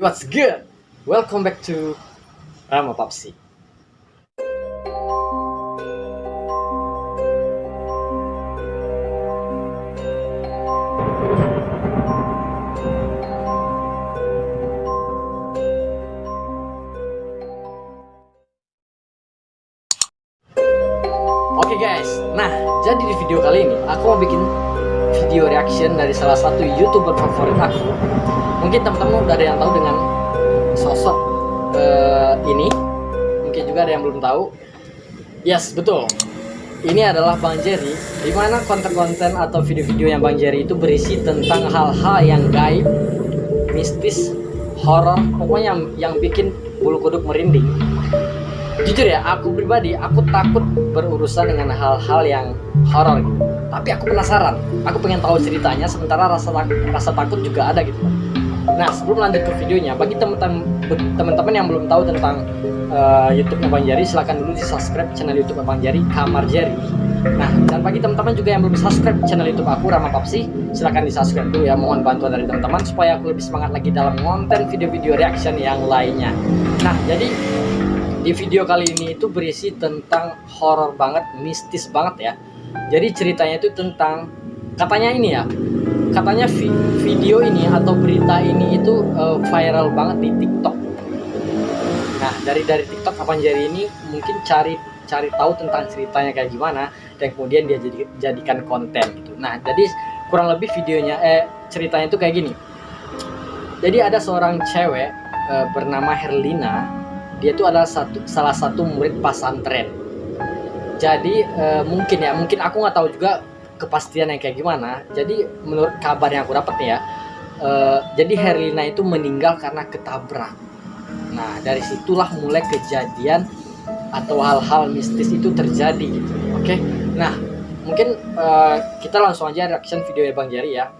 What's good? Welcome back to Rama Papsi. Oke guys, nah jadi di video kali ini aku mau bikin video reaction dari salah satu youtuber favorit aku. Mungkin teman-teman udah ada yang tahu dengan sosok uh, ini, mungkin juga ada yang belum tahu. Yes, betul. Ini adalah Bang Jerry, di mana konten-konten atau video-video yang Bang Jerry itu berisi tentang hal-hal yang gaib, mistis, horor, pokoknya yang, yang bikin bulu kuduk merinding jujur ya aku pribadi aku takut berurusan dengan hal-hal yang horor gitu tapi aku penasaran. Aku pengen tahu ceritanya sementara rasa rasa takut juga ada gitu nah sebelum lanjut ke videonya bagi teman-teman yang belum tahu tentang uh, YouTube Bang Jari silahkan dulu di subscribe channel YouTube Bang Jari Kamar Jari. Nah dan bagi teman-teman juga yang belum subscribe channel YouTube aku Rama Papsi silahkan di subscribe dulu ya. Mohon bantuan dari teman-teman supaya aku lebih semangat lagi dalam konten video-video reaction yang lainnya. Nah jadi di video kali ini itu berisi tentang horor banget, mistis banget ya. Jadi ceritanya itu tentang katanya ini ya, katanya vi video ini atau berita ini itu uh, viral banget di TikTok. Nah dari dari TikTok kapan jadi ini mungkin cari cari tahu tentang ceritanya kayak gimana dan kemudian dia jadi jadikan konten gitu. Nah jadi kurang lebih videonya eh ceritanya itu kayak gini. Jadi ada seorang cewek uh, bernama Herlina dia itu adalah satu salah satu murid pasantren jadi e, mungkin ya mungkin aku nggak tahu juga kepastian yang kayak gimana. Jadi menurut kabar yang aku dapat nih ya e, jadi Herlina itu meninggal karena ketabrak. Nah dari situlah mulai kejadian atau hal-hal mistis itu terjadi gitu oke? Nah mungkin e, kita langsung aja reaction video ya Bang Jari ya.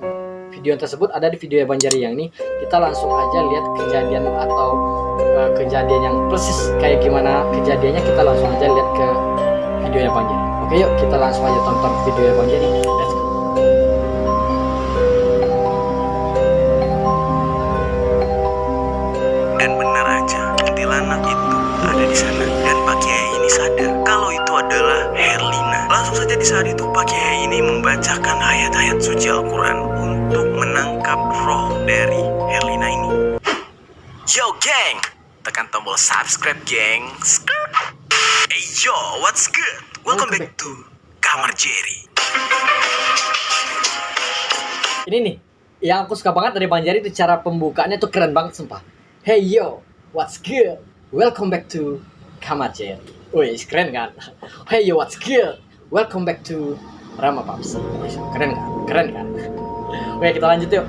Video tersebut ada di video Bang Jari yang ini. Kita langsung aja lihat kejadian atau uh, kejadian yang persis kayak gimana kejadiannya. Kita langsung aja lihat ke video Bang Jari oke yuk kita langsung aja tonton video Bang Jari let's go dan benar aja kuntilanak itu ada di sana dan Pak Kiai ini sadar kalau itu adalah Herlina langsung saja di saat itu Pak Kiai ini membacakan ayat-ayat suci Al-Quran untuk menangkap roh dari Herlina ini. Yo geng, tekan tombol subscribe geng. Hey yo, what's? Welcome back to Kamar Jerry. Ini nih, yang aku suka banget dari Bang Jari itu cara pembukaannya tuh keren banget sumpah. Hey yo, what's good? Welcome back to Kamar Jerry. Wih, keren kan? Hey yo, what's good? Welcome back to Rama Paps. Keren kan? Keren kan? Oke, kita lanjut yuk.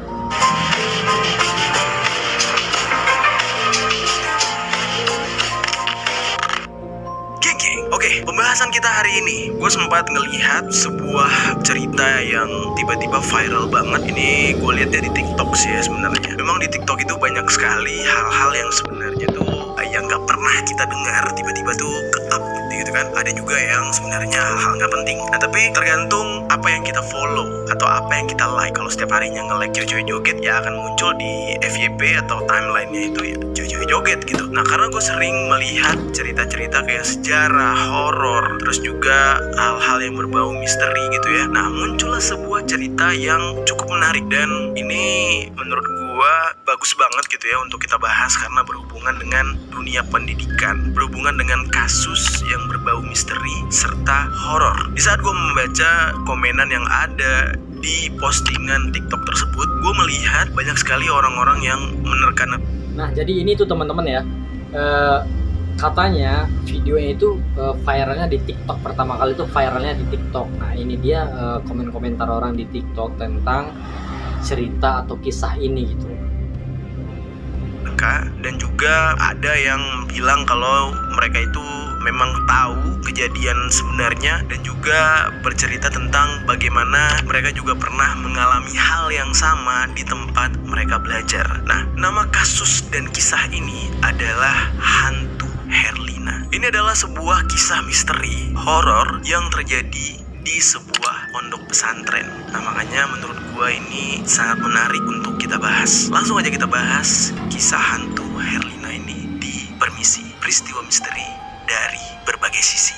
Pembahasan kita hari ini, gue sempat ngelihat sebuah cerita yang tiba-tiba viral banget. Ini gue lihat dari TikTok sih ya sebenarnya. Memang di TikTok itu banyak sekali hal-hal yang sebenarnya tuh yang nggak pernah kita dengar tiba-tiba tuh ke up gitu kan. Ada juga yang sebenarnya hal-hal nggak penting. Nah tapi tergantung apa yang kita follow atau apa yang kita like. Kalau setiap harinya nge-like cewek-cewek joget ya akan muncul di FYP atau timelinenya itu ya cewek-cewek joget gitu. Nah karena gue sering melihat cerita-cerita kayak sejarah horor, terus juga hal-hal yang berbau misteri gitu ya. Nah, muncullah sebuah cerita yang cukup menarik dan ini menurut gua bagus banget gitu ya untuk kita bahas karena berhubungan dengan dunia pendidikan, berhubungan dengan kasus yang berbau misteri serta horor. Di saat gua membaca komenan yang ada di postingan TikTok tersebut, gue melihat banyak sekali orang-orang yang menerkan. Nah, jadi ini tuh teman-teman ya. Uh, katanya videonya itu uh, viralnya di TikTok pertama kali itu viralnya di TikTok. Nah ini dia uh, komen-komentar orang di TikTok tentang cerita atau kisah ini gitu. Dan juga ada yang bilang kalau mereka itu memang tahu kejadian sebenarnya dan juga bercerita tentang bagaimana mereka juga pernah mengalami hal yang sama di tempat mereka belajar. Nah, nama kasus dan kisah ini adalah hantu Herlina. Ini adalah sebuah kisah misteri horor yang terjadi di sebuah pondok pesantren. Nah makanya menurut ini sangat menarik untuk kita bahas. Langsung aja kita bahas kisah hantu Herlina ini di Permisi, peristiwa misteri dari berbagai sisi.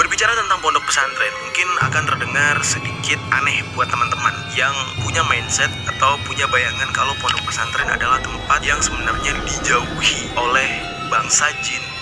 Berbicara tentang pondok pesantren, mungkin akan terdengar sedikit aneh buat teman-teman yang punya mindset atau punya bayangan kalau pondok pesantren adalah tempat yang sebenarnya dijauhi oleh bangsa jin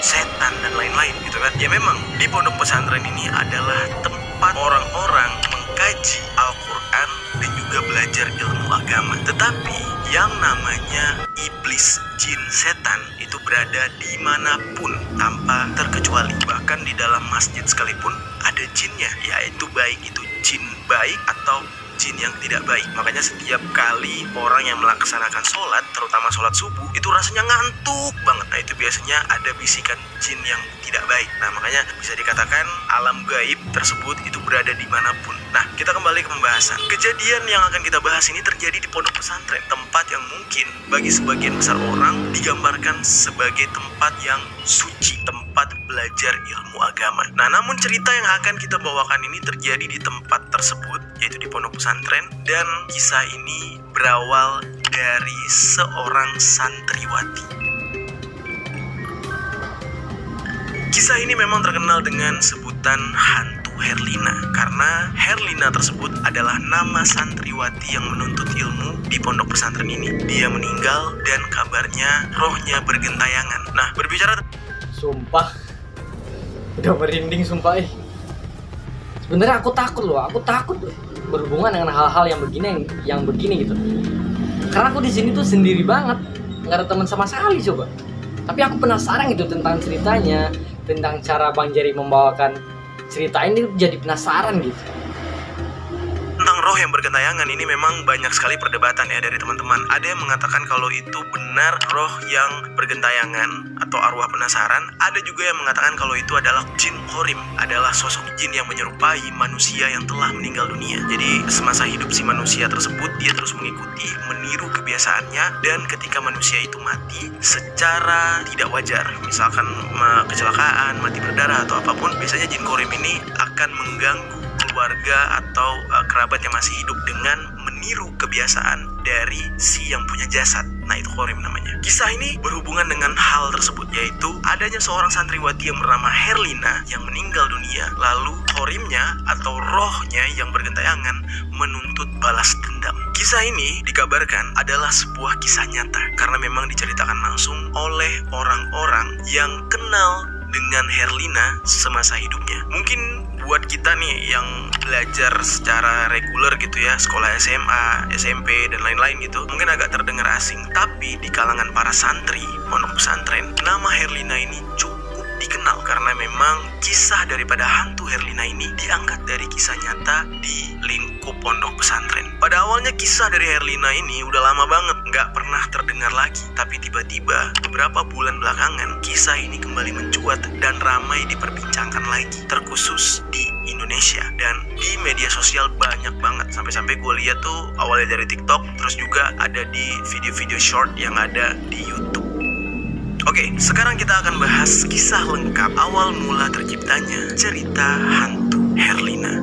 setan dan lain-lain gitu kan. Ya memang di pondok pesantren ini adalah tempat orang-orang mengkaji Al-Qur'an dan juga belajar ilmu agama. Tetapi yang namanya iblis, jin, setan itu berada di mana pun tanpa terkecuali. Bahkan di dalam masjid sekalipun ada jinnya, yaitu baik itu jin baik atau jin yang tidak baik. Makanya setiap kali orang yang melaksanakan sholat, terutama sholat subuh, itu rasanya ngantuk banget. Nah itu biasanya ada bisikan jin yang tidak baik. Nah makanya bisa dikatakan alam gaib tersebut itu berada di mana pun. Nah kita kembali ke pembahasan. Kejadian yang akan kita bahas ini terjadi di pondok pesantren, tempat yang mungkin bagi sebagian besar orang digambarkan sebagai tempat yang suci, tempat belajar ilmu agama. Nah namun cerita yang akan kita bawakan ini terjadi di tempat tersebut, yaitu di pondok pesantren, dan kisah ini berawal dari seorang santriwati. Kisah ini memang terkenal dengan sebutan hantu Herlina karena Herlina tersebut adalah nama santriwati yang menuntut ilmu di pondok pesantren ini. Dia meninggal dan kabarnya rohnya bergentayangan. Nah, berbicara Sumpah Udah merinding sumpah eh Sebenarnya aku takut loh, aku takut berhubungan dengan hal-hal yang begini yang begini gitu. Karena aku di sini tuh sendiri banget, nggak ada teman sama sekali coba. Tapi aku penasaran gitu tentang ceritanya, tentang cara Bang Jerry membawakan cerita ini jadi penasaran gitu. Roh yang bergentayangan ini memang banyak sekali perdebatan ya dari teman-teman. Ada yang mengatakan kalau itu benar roh yang bergentayangan atau arwah penasaran. Ada juga yang mengatakan kalau itu adalah jin korim, adalah sosok jin yang menyerupai manusia yang telah meninggal dunia. Jadi semasa hidup si manusia tersebut dia terus mengikuti, meniru kebiasaannya dan ketika manusia itu mati secara tidak wajar, misalkan kecelakaan, mati berdarah atau apa pun, biasanya jin korim ini akan mengganggu keluarga atau uh, kerabat yang masih hidup dengan meniru kebiasaan dari si yang punya jasad. Nah itu korim namanya. Kisah ini berhubungan dengan hal tersebut yaitu adanya seorang santriwati yang bernama Herlina yang meninggal dunia. Lalu korimnya atau rohnya yang bergentayangan menuntut balas dendam. Kisah ini dikabarkan adalah sebuah kisah nyata karena memang diceritakan langsung oleh orang-orang yang kenal dengan Herlina semasa hidupnya. Mungkin buat kita nih yang belajar secara reguler gitu ya, sekolah SMA, SMP dan lain-lain gitu, mungkin agak terdengar asing. Tapi di kalangan para santri, pondok pesantren, nama Herlina ini cukup dikenal karena memang kisah daripada hantu Herlina ini diangkat dari kisah nyata di lingkup pondok pesantren. Pada awalnya kisah dari Herlina ini udah lama banget nggak pernah terdengar lagi, tapi tiba-tiba beberapa bulan belakangan kisah ini kembali mencuat dan ramai diperbincangkan lagi, terkhusus di Indonesia dan di media sosial banyak banget sampai-sampai gue lihat tuh awalnya dari TikTok terus juga ada di video-video short yang ada di YouTube. Oke, sekarang kita akan bahas kisah lengkap awal mula terciptanya cerita hantu Herlina.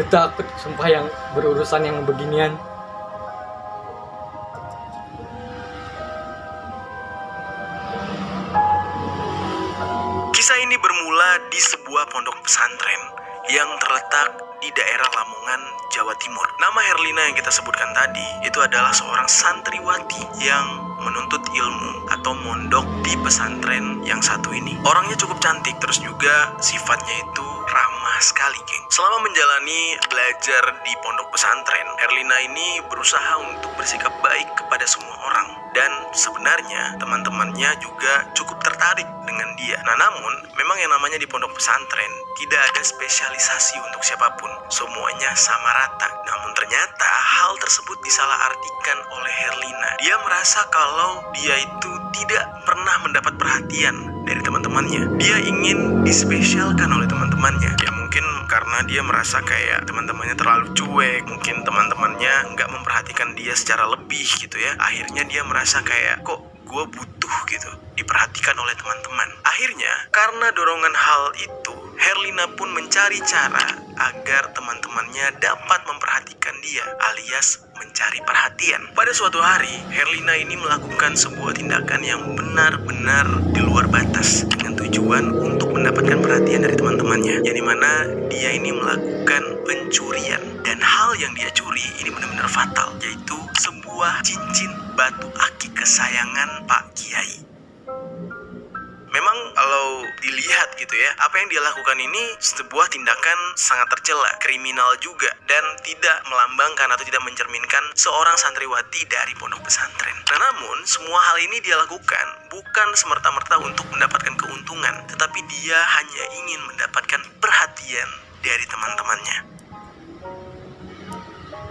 Gue takut sumpah yang berurusan yang beginian. Kisah ini bermula di sebuah pondok pesantren yang terletak di daerah Lamongan, Jawa Timur. Nama Herlina yang kita sebutkan tadi itu adalah seorang santriwati yang menuntut ilmu atau mondok di pesantren yang satu ini. Orangnya cukup cantik terus juga sifatnya itu ramah sekali, geng. Selama menjalani belajar di pondok pesantren, Herlina ini berusaha untuk bersikap baik kepada semua orang dan sebenarnya teman-temannya juga cukup tertarik dengan dia. Nah, namun memang yang namanya di pondok pesantren tidak ada spesialisasi untuk siapa pun. Semuanya sama rata. Namun ternyata hal tersebut disalahartikan oleh Herlina. Dia merasa kalau dia itu tidak pernah mendapat perhatian dari teman-temannya. Dia ingin dispesialkan oleh teman-temannya. Karena dia merasa kayak teman-temannya terlalu cuek, mungkin teman-temannya nggak memperhatikan dia secara lebih gitu ya. Akhirnya dia merasa kayak kok gue butuh gitu diperhatikan oleh teman-teman. Akhirnya karena dorongan hal itu Herlina pun mencari cara agar teman-temannya dapat memperhatikan dia alias mencari perhatian. Pada suatu hari, Herlina ini melakukan sebuah tindakan yang benar-benar di luar batas dengan tujuan untuk mendapatkan perhatian dari teman-temannya. Yang di mana dia ini melakukan pencurian dan hal yang dia curi ini benar-benar fatal yaitu sebuah cincin batu aki kesayangan Pak Kiai. Memang kalau dilihat gitu ya, apa yang dia lakukan ini sebuah tindakan sangat tercela, kriminal juga, dan tidak melambangkan atau tidak mencerminkan seorang santriwati dari pondok pesantren. Nah namun, semua hal ini dia lakukan bukan semerta-merta untuk mendapatkan keuntungan, tetapi dia hanya ingin mendapatkan perhatian dari teman-temannya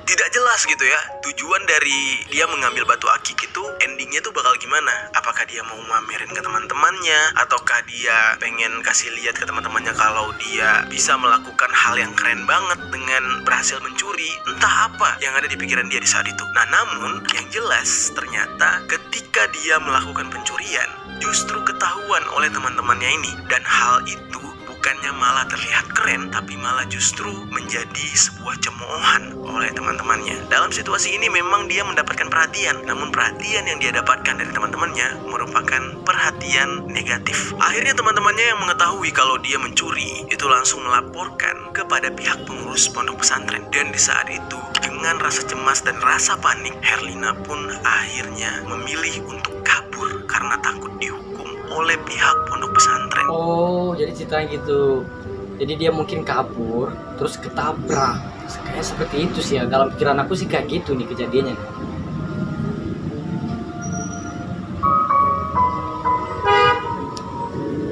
tidak jelas gitu ya. Tujuan dari dia mengambil batu akik itu endingnya tuh bakal gimana? Apakah dia mau mamerin ke teman-temannya? Ataukah dia pengen kasih lihat ke teman-temannya kalau dia bisa melakukan hal yang keren banget dengan berhasil mencuri? Entah apa yang ada di pikiran dia di saat itu. Nah namun yang jelas ternyata ketika dia melakukan pencurian justru ketahuan oleh teman-temannya ini. Dan hal itu bukannya malah terlihat keren, tapi malah justru menjadi sebuah cemoohan oleh teman-temannya. Dalam situasi ini memang dia mendapatkan perhatian, namun perhatian yang dia dapatkan dari teman-temannya merupakan perhatian negatif. Akhirnya teman-temannya yang mengetahui kalau dia mencuri itu langsung melaporkan kepada pihak pengurus pondok pesantren. Dan di saat itu, dengan rasa cemas dan rasa panik, Herlina pun akhirnya memilih untuk kabur karena takut dihukum oleh pihak pondok pesantren. Oh, jadi ceritanya gitu. Jadi dia mungkin kabur, terus ketabrak. Kayak seperti itu sih ya. Dalam pikiran aku sih kayak gitu nih kejadiannya.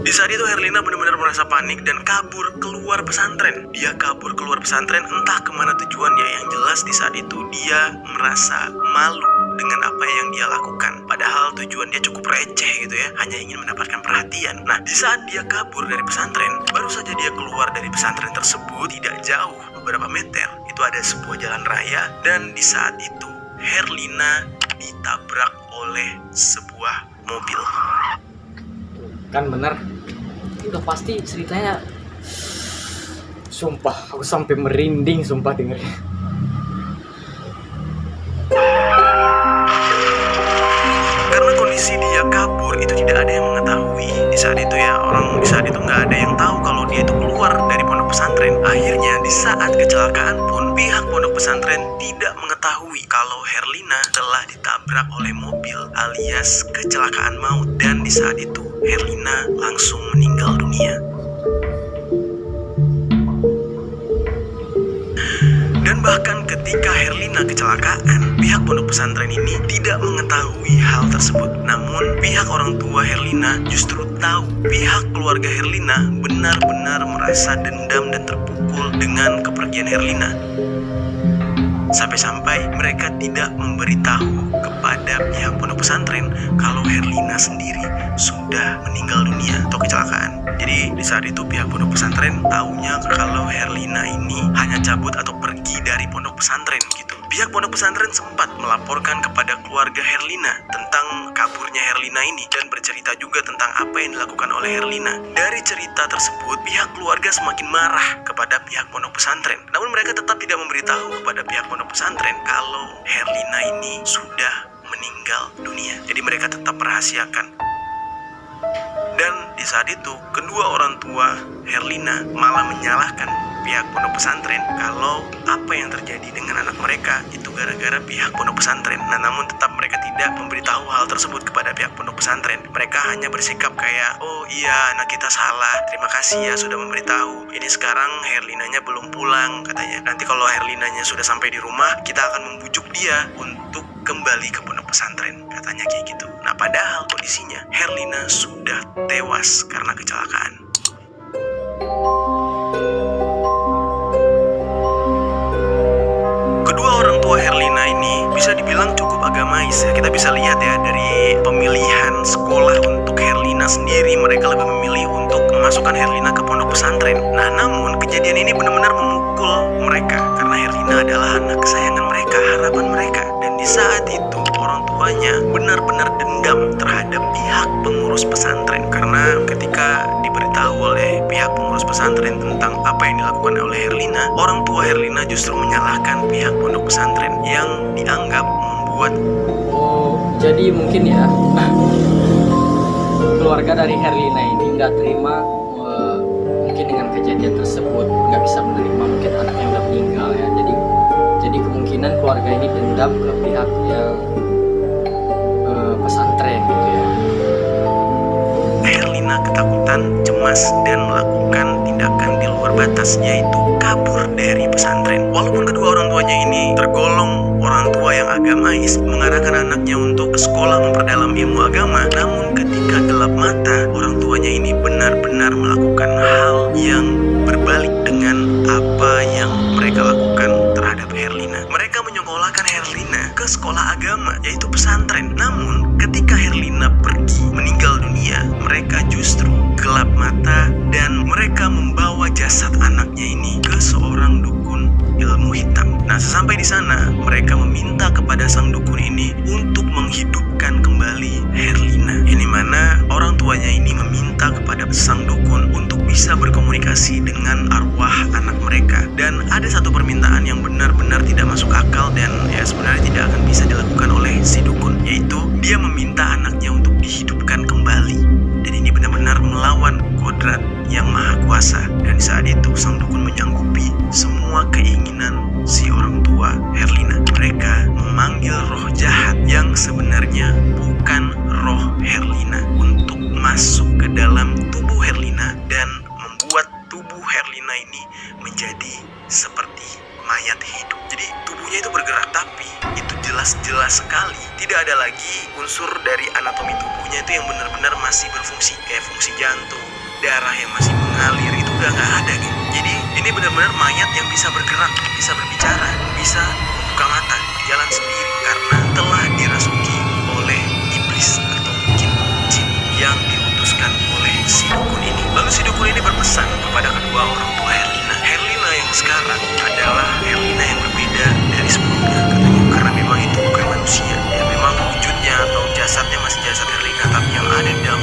Di saat itu Herlina benar-benar merasa panik dan kabur keluar pesantren. Dia kabur keluar pesantren entah ke mana tujuannya. Yang jelas di saat itu dia merasa malu dengan apa yang dia lakukan. Padahal tujuan dia cukup receh gitu ya, hanya ingin mendapatkan perhatian. Nah, di saat dia kabur dari pesantren, baru saja dia keluar dari pesantren tersebut tidak jauh beberapa meter. Itu ada sebuah jalan raya dan di saat itu Herlina ditabrak oleh sebuah mobil. Kan bener. Udah pasti ceritanya Sumpah, aku sampai merinding sumpah dengernya. Kondisi dia kabur itu tidak ada yang mengetahui di saat itu ya orang di saat itu nggak ada yang tahu kalau dia itu keluar dari pondok pesantren. Akhirnya di saat kecelakaan pun pihak pondok pesantren tidak mengetahui kalau Herlina telah ditabrak oleh mobil alias kecelakaan maut dan di saat itu Herlina langsung meninggal dunia. Bahkan ketika Herlina kecelakaan, pihak pondok pesantren ini tidak mengetahui hal tersebut. Namun, pihak orang tua Herlina justru tahu pihak keluarga Herlina benar-benar merasa dendam dan terpukul dengan kepergian Herlina. Sampai-sampai mereka tidak memberitahu pihak pondok pesantren kalau Herlina sendiri sudah meninggal dunia atau kecelakaan. Jadi di saat itu pihak pondok pesantren taunya kalau Herlina ini hanya cabut atau pergi dari pondok pesantren gitu. Pihak pondok pesantren sempat melaporkan kepada keluarga Herlina tentang kaburnya Herlina ini dan bercerita juga tentang apa yang dilakukan oleh Herlina. Dari cerita tersebut, pihak keluarga semakin marah kepada pihak pondok pesantren. Namun mereka tetap tidak memberitahu kepada pihak pondok pesantren kalau Herlina ini sudah meninggal dunia. Jadi mereka tetap merahasiakan. Dan di saat itu, kedua orang tua Herlina malah menyalahkan pihak pondok pesantren kalau apa yang terjadi dengan anak mereka itu gara-gara pihak pondok pesantren. Nah, namun tetap mereka tidak memberitahu hal tersebut kepada pihak pondok pesantren. Mereka hanya bersikap kayak, "Oh iya, anak kita salah. Terima kasih ya sudah memberitahu. Ini sekarang Herlinanya belum pulang," katanya. Nanti kalau Herlinanya sudah sampai di rumah, kita akan membujuk dia untuk kembali ke pondok pesantren. Katanya kayak gitu. Nah, padahal kondisinya Herlina sudah tewas karena kecelakaan. Kedua orang tua Herlina ini bisa dibilang cukup agamais ya. Kita bisa lihat ya dari pemilihan sekolah untuk Herlina sendiri mereka lebih memilih untuk memasukkan Herlina ke pondok pesantren. Nah, namun kejadian ini benar-benar memukul mereka karena Herlina adalah anak kesayangan mereka, harapan mereka. Dan di saat itu orang tuanya benar-benar dendam terhadap pihak pengurus pesantren. Karena ketika diberitahu oleh pihak pengurus pesantren tentang apa yang dilakukan oleh Herlina, orang tua Herlina justru menyalahkan pihak pondok pesantren yang dianggap membuat Oh, jadi mungkin ya keluarga dari Herlina ini nggak terima eh, mungkin dengan kejadian tersebut nggak bisa menerima mungkin anaknya udah meninggal ya. Jadi jadi kemungkinan keluarga ini dendam ke pihak yang Herlina ketakutan, cemas, dan melakukan tindakan di luar batas, yaitu kabur dari pesantren. Walaupun kedua orang tuanya ini tergolong orang tua yang agamais, mengarahkan anaknya untuk ke sekolah memperdalam ilmu agama, namun ketika gelap mata, orang tuanya ini benar-benar melakukan hal yang berbalik dengan apa yang mereka lakukan terhadap Herlina. Mereka menyekolahkan Herlina ke sekolah agama, yaitu pesantren. Namun, masuk ke dalam tubuh Herlina dan membuat tubuh Herlina ini menjadi seperti mayat hidup. Jadi tubuhnya itu bergerak tapi itu jelas-jelas sekali tidak ada lagi unsur dari anatomi tubuhnya itu yang benar-benar masih berfungsi kayak fungsi jantung, darah yang masih mengalir itu udah nggak ada gitu. Jadi ini benar-benar mayat yang bisa bergerak, bisa berbicara, bisa membuka mata, jalan sendiri si dukun ini berpesan kepada kedua orang tua Herlina. Herlina yang sekarang adalah Herlina yang berbeda dari sebelumnya katanya karena memang itu bukan manusia. Ya memang wujudnya atau jasadnya masih jasad Herlina tapi yang ada di dalam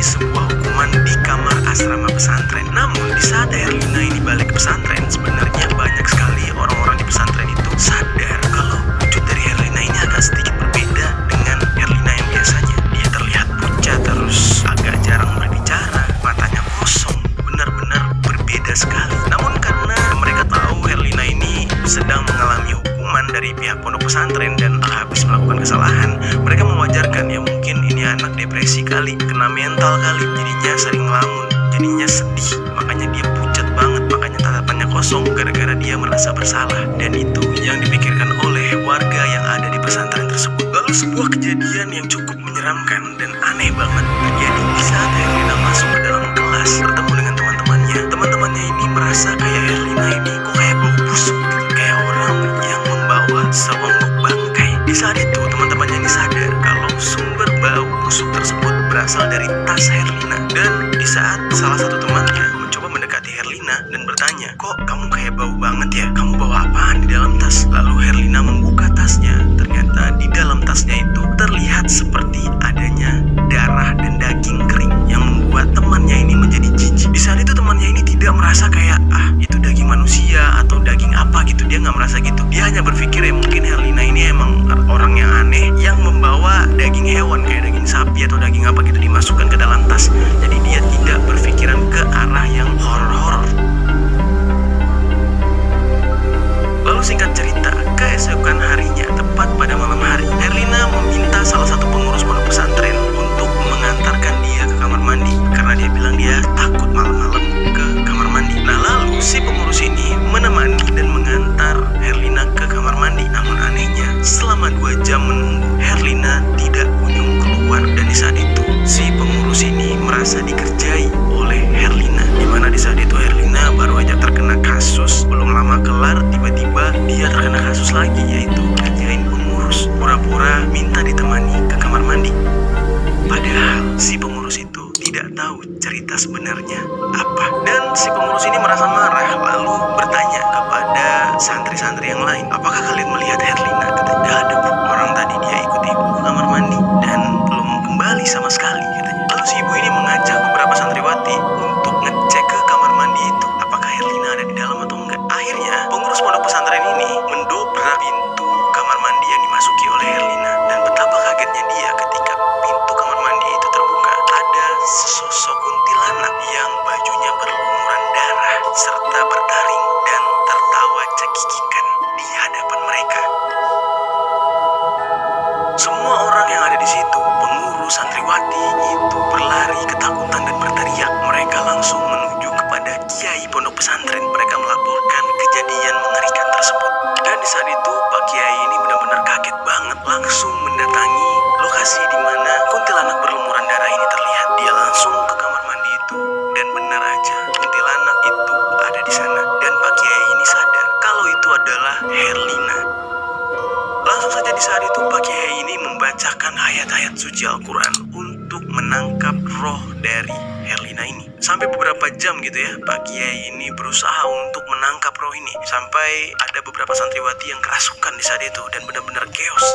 menjalani sebuah hukuman di kamar asrama pesantren. Namun di saat Herlina ini balik ke pesantren, sebenarnya banyak sekali orang-orang di pesantren itu sadar kalau wujud dari Herlina ini agak sedikit berbeda dengan Herlina yang biasanya. Dia terlihat pucat terus agak jarang berbicara, matanya kosong, benar-benar berbeda sekali. Namun karena mereka tahu Herlina ini sedang mengalami hukuman dari pihak pondok pesantren dan anak depresi kali, kena mental kali, jadinya sering ngelamun, jadinya sedih, makanya dia pucat banget, makanya tatapannya kosong gara-gara dia merasa bersalah dan itu yang dipikirkan oleh warga yang ada di pesantren tersebut. Lalu sebuah kejadian yang cukup santri-santri yang lain, apakah kalian melihat Herlina? Suci Al-Quran untuk menangkap roh dari Herlina ini. Sampai beberapa jam gitu ya, Pak Kiai ini berusaha untuk menangkap roh ini. Sampai ada beberapa santriwati yang kerasukan di saat itu dan benar-benar chaos.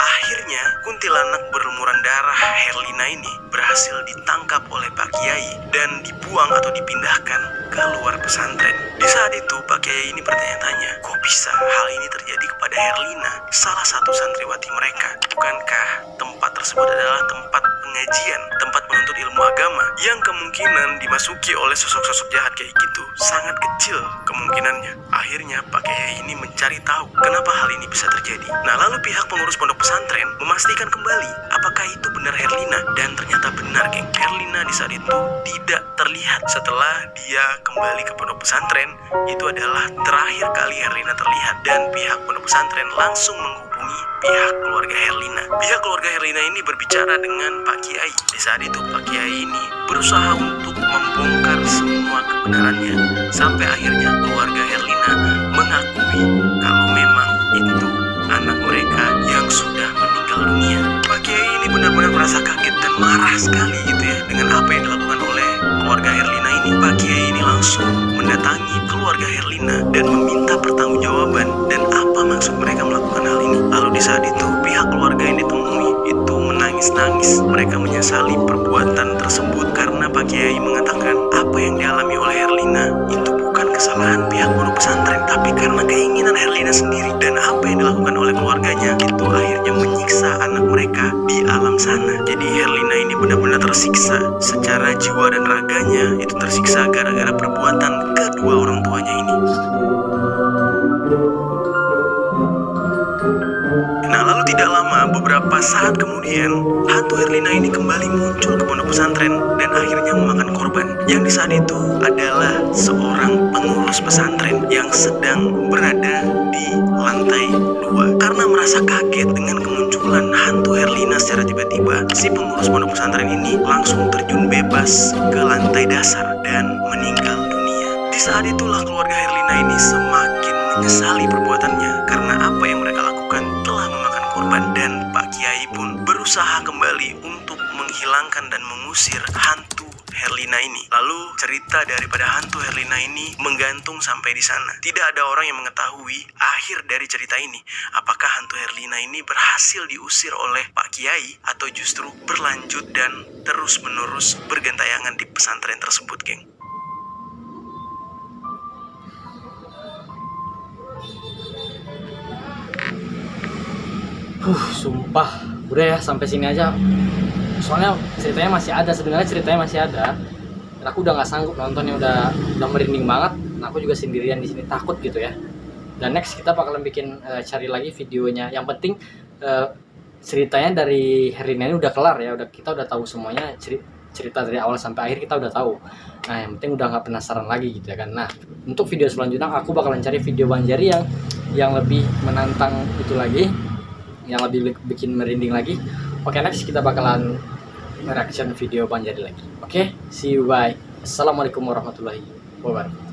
Akhirnya, kuntilanak berlumuran darah Herlina ini berhasil ditangkap oleh Pak Kiai dan dibuang atau dipindahkan ke luar pesantren. Di saat itu, Pak Kiai ini bertanya-tanya, kok bisa hal ini terjadi kepada Herlina, salah satu santriwati mereka? Bukankah tempat tersebut adalah tempat pengajian, tempat menuntut ilmu agama yang kemungkinan dimasuki oleh sosok-sosok jahat kayak gitu sangat kecil kemungkinannya. Akhirnya Pak Kiai ini mencari tahu kenapa hal ini bisa terjadi. Nah lalu pihak pengurus pondok pesantren memastikan kembali apakah itu benar Herlina dan ternyata benar geng. Herlina di saat itu tidak terlihat setelah dia kembali ke pondok pesantren itu adalah terakhir kali Herlina terlihat dan pihak pondok pesantren langsung menghubungi pihak keluarga Herlina. Pihak keluarga Herlina ini berbicara dengan Pak Kiai. Di saat itu Pak Kiai ini berusaha untuk membongkar semua kebenarannya sampai akhirnya keluarga Herlina mengakui kalau memang itu anak mereka yang sudah meninggal dunia. Pak Kiai ini benar-benar merasa kaget dan marah sekali gitu ya dengan apa yang dilakukan oleh keluarga Herlina ini. Pak Kiai ini langsung mendatangi keluarga Herlina dan meminta pertanggungjawaban dan apa maksud mereka melakukan hal ini. Lalu di saat itu pihak keluarga yang ditemui itu menangis-nangis. Mereka menyesali perbuatan tersebut karena Pak Kiai mengatakan apa yang dialami oleh Herlina itu bukan kesalahan pihak pondok pesantren tapi karena keinginan Herlina sendiri dan apa yang dilakukan oleh keluarganya itu akhirnya menyiksa anak mereka di alam sana. Jadi Herlina ini benar-benar tersiksa secara jiwa dan raganya itu tersiksa gara-gara perbuatan kedua orang tuanya ini. Nah lalu tidak lama beberapa saat kemudian hantu Herlina ini kembali muncul ke pondok pesantren dan akhirnya memakan korban. Yang di saat itu adalah seorang pengurus pesantren yang sedang berada di lantai dua. Karena merasa kaget dengan kemunculan hantu Herlina secara tiba-tiba, si pengurus pondok pesantren ini langsung terjun bebas ke lantai dasar dan meninggal dunia. Di saat itulah keluarga Herlina ini semakin menyesali perbuatannya karena apa yang mereka lakukan telah memakan korban dan Pak Kiai pun berusaha kembali untuk menghilangkan dan mengusir hantu Herlina ini. Lalu cerita daripada hantu Herlina ini menggantung sampai di sana. Tidak ada orang yang mengetahui akhir dari cerita ini. Apakah hantu Herlina ini berhasil diusir oleh Pak Kiai atau justru berlanjut dan terus-menerus bergentayangan di pesantren tersebut, geng. Huh, sumpah. Udah ya sampai sini aja. Soalnya ceritanya masih ada, sebenarnya ceritanya masih ada. Dan aku udah nggak sanggup nontonnya udah udah merinding banget. Nah, aku juga sendirian di sini takut gitu ya. Dan next kita bakalan bikin eh, cari lagi videonya. Yang penting eh, ceritanya dari Herina ini udah kelar ya. Udah kita udah tahu semuanya ceri- cerita dari awal sampai akhir kita udah tahu. Nah, yang penting udah nggak penasaran lagi gitu ya kan. Nah, untuk video selanjutnya aku bakalan cari video Banjari yang yang lebih menantang itu lagi yang lebih bikin merinding lagi. Oke, next kita bakalan reaction video Banjari lagi. Oke, see you bye. Assalamualaikum warahmatullahi wabarakatuh.